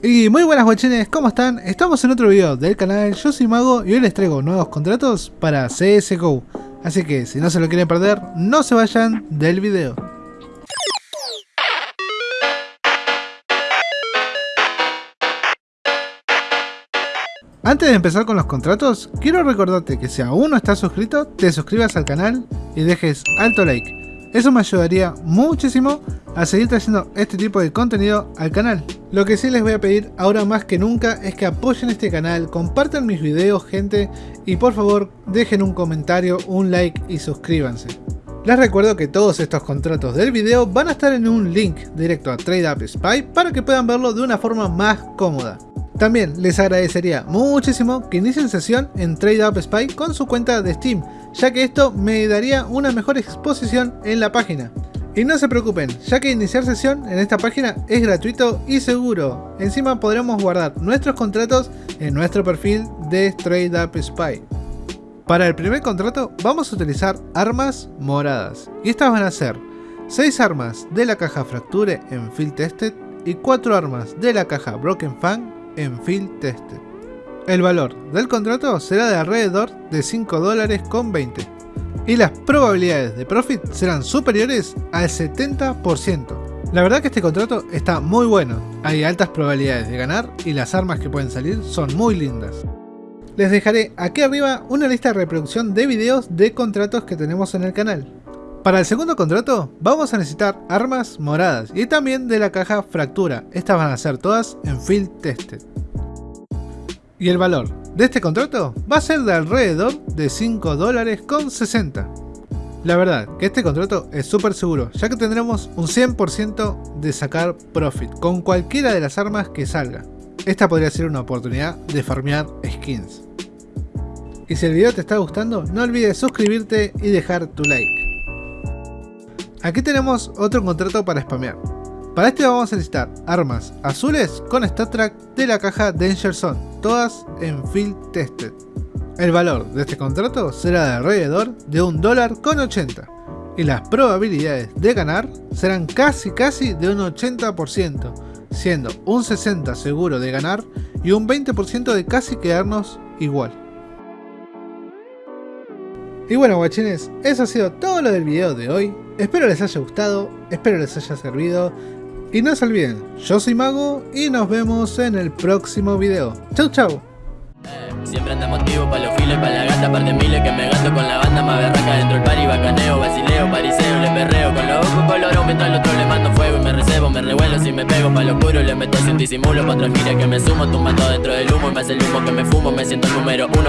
Y muy buenas guachines, ¿cómo están? Estamos en otro video del canal, yo soy Mago y hoy les traigo nuevos contratos para CSGO. Así que si no se lo quieren perder, no se vayan del video. Antes de empezar con los contratos, quiero recordarte que si aún no estás suscrito, te suscribas al canal y dejes alto like. Eso me ayudaría muchísimo a seguir trayendo este tipo de contenido al canal. Lo que sí les voy a pedir ahora más que nunca es que apoyen este canal, compartan mis videos gente y por favor dejen un comentario, un like y suscríbanse. Les recuerdo que todos estos contratos del video van a estar en un link directo a TradeUp Spy para que puedan verlo de una forma más cómoda. También les agradecería muchísimo que inicien sesión en TradeUp Spy con su cuenta de Steam, ya que esto me daría una mejor exposición en la página. Y no se preocupen, ya que iniciar sesión en esta página es gratuito y seguro. Encima podremos guardar nuestros contratos en nuestro perfil de TradeUp Spy. Para el primer contrato vamos a utilizar armas moradas. Y estas van a ser 6 armas de la caja Fracture en Field Tested y 4 armas de la caja Broken Fang en Field Tested. El valor del contrato será de alrededor de 5 dólares con 20 y las probabilidades de profit serán superiores al 70%. La verdad que este contrato está muy bueno, hay altas probabilidades de ganar y las armas que pueden salir son muy lindas. Les dejaré aquí arriba una lista de reproducción de videos de contratos que tenemos en el canal. Para el segundo contrato vamos a necesitar armas moradas y también de la caja fractura, estas van a ser todas en field tested. Y el valor de este contrato va a ser de alrededor de 5 dólares con 60. La verdad que este contrato es súper seguro, ya que tendremos un 100% de sacar profit con cualquiera de las armas que salga. Esta podría ser una oportunidad de farmear skins. Y si el video te está gustando, no olvides suscribirte y dejar tu like. Aquí tenemos otro contrato para spamear. Para este vamos a necesitar armas azules con stat track de la caja Danger Zone, todas en Field Tested. El valor de este contrato será de alrededor de un dólar con 80 y las probabilidades de ganar serán casi casi de un 80%, siendo un 60% seguro de ganar y un 20% de casi quedarnos igual. Y bueno guachines, eso ha sido todo lo del video de hoy. Espero les haya gustado, espero les haya servido. Y no se olviden, yo soy Mago y nos vemos en el próximo video. Chau chau. Siempre anda motivo pa' los files, pa' la gata, par de miles que me gasto con la banda más berraca dentro el party, bacaneo, basileo, pariseo, le perreo con los ojos color mientras al otro le mando fuego y me recebo, me revuelo si me pego pa' lo oscuro, le meto sin disimulo, pa' otra gira que me sumo, tumbando dentro del humo y me hace el humo que me fumo, me siento el número uno